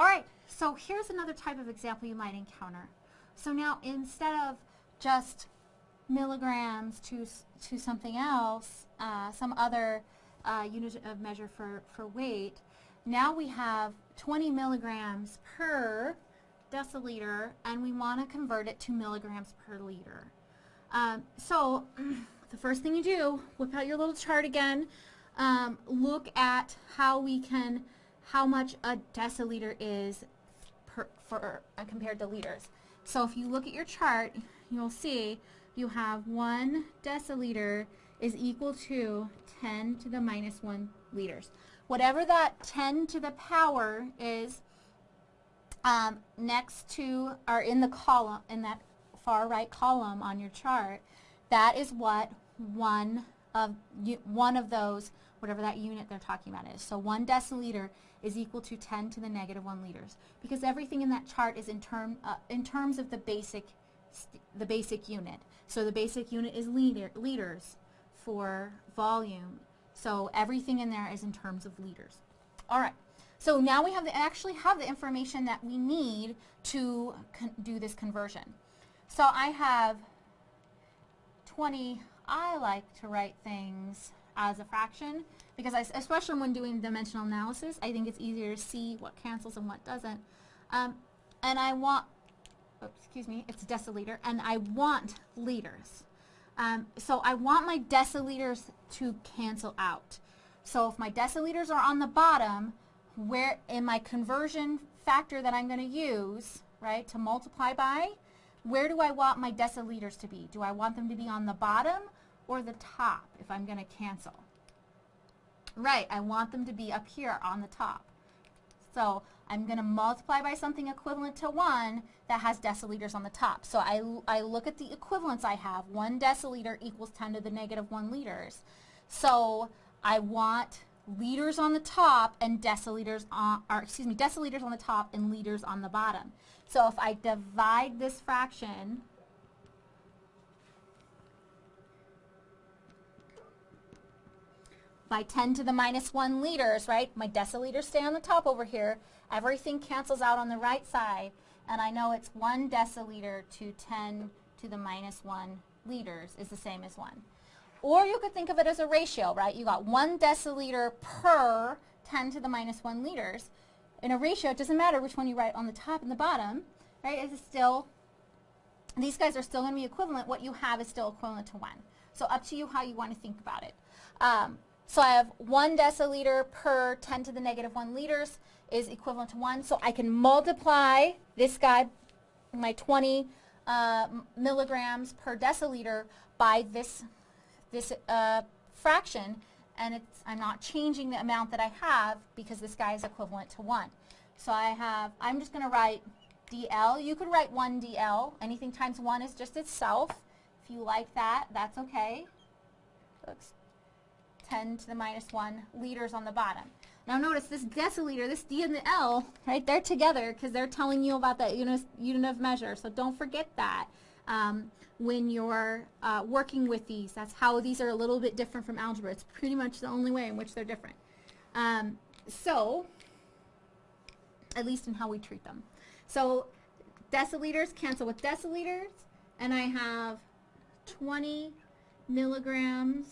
All right, so here's another type of example you might encounter. So now instead of just milligrams to, to something else, uh, some other uh, unit of measure for, for weight, now we have 20 milligrams per deciliter and we want to convert it to milligrams per liter. Um, so the first thing you do, whip out your little chart again, um, look at how we can, how much a deciliter is per, for, uh, compared to liters. So if you look at your chart, you'll see you have one deciliter is equal to 10 to the minus 1 liters. Whatever that 10 to the power is um, next to or in the column, in that far right column on your chart, that is what one of one of those, whatever that unit they're talking about is. So one deciliter is equal to 10 to the negative 1 liters because everything in that chart is in term uh, in terms of the basic the basic unit. So the basic unit is liter, liters for volume. So everything in there is in terms of liters. All right. So now we have the, actually have the information that we need to do this conversion. So I have 20, I like to write things as a fraction because I, especially when doing dimensional analysis, I think it's easier to see what cancels and what doesn't. Um, and I want, oops, excuse me, it's deciliter, and I want liters. Um, so I want my deciliters to cancel out. So if my deciliters are on the bottom, where in my conversion factor that I'm going to use, right, to multiply by, where do I want my deciliters to be? Do I want them to be on the bottom or the top if I'm going to cancel? Right, I want them to be up here on the top. So I'm going to multiply by something equivalent to 1 that has deciliters on the top. So I, I look at the equivalents I have. 1 deciliter equals 10 to the negative 1 liters. So I want liters on the top and deciliters on, or excuse me, deciliters on the top and liters on the bottom. So if I divide this fraction by 10 to the minus 1 liters, right? My deciliters stay on the top over here. Everything cancels out on the right side. And I know it's 1 deciliter to 10 to the minus 1 liters is the same as 1. Or you could think of it as a ratio, right? You got 1 deciliter per 10 to the minus 1 liters. In a ratio, it doesn't matter which one you write on the top and the bottom, right? It's still, these guys are still going to be equivalent. What you have is still equivalent to 1. So up to you how you want to think about it. Um, so I have 1 deciliter per 10 to the negative 1 liters is equivalent to 1. So I can multiply this guy, my 20 uh, milligrams per deciliter, by this this uh, fraction and it's, I'm not changing the amount that I have because this guy is equivalent to 1. So I have, I'm just going to write dl. You could write 1 dl. Anything times 1 is just itself. If you like that, that's okay. 10 to the minus 1 liters on the bottom. Now notice this deciliter, this D and the L, right, they're together because they're telling you about that unit, of measure. So don't forget that um, when you're uh, working with these. That's how these are a little bit different from algebra. It's pretty much the only way in which they're different. Um, so, at least in how we treat them. So, deciliters cancel with deciliters, and I have 20 milligrams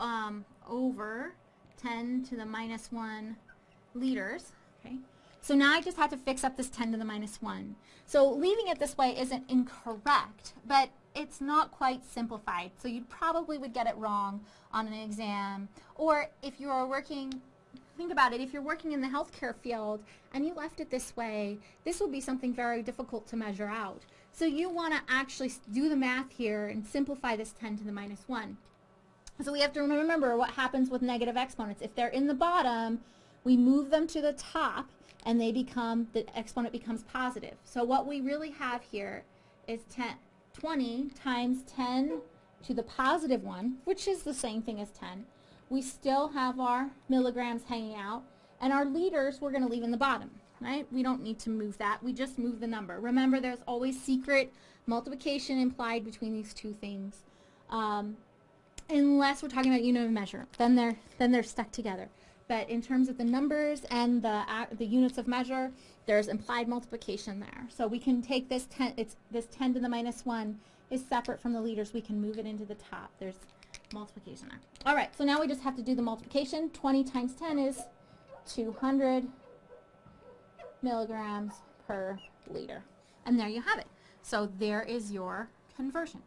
um, over 10 to the minus 1 liters. Okay. So now I just have to fix up this 10 to the minus 1. So leaving it this way isn't incorrect, but it's not quite simplified. So you probably would get it wrong on an exam. Or if you are working, think about it, if you're working in the healthcare field and you left it this way, this will be something very difficult to measure out. So you want to actually do the math here and simplify this 10 to the minus 1. So we have to remember what happens with negative exponents. If they're in the bottom, we move them to the top and they become, the exponent becomes positive. So what we really have here is 10, 20 times 10 to the positive 1, which is the same thing as 10. We still have our milligrams hanging out, and our liters we're going to leave in the bottom, right? We don't need to move that. We just move the number. Remember, there's always secret multiplication implied between these two things. Um, unless we're talking about unit of measure. Then they're, then they're stuck together. but in terms of the numbers and the, ac- the units of measure, there's implied multiplication there. So we can take this 10, it's, this 10 to the minus 1 is separate from the liters. We can move it into the top. There's multiplication there. All right, so now we just have to do the multiplication. 20 times 10 is 200 milligrams per liter. And there you have it. So there is your conversion.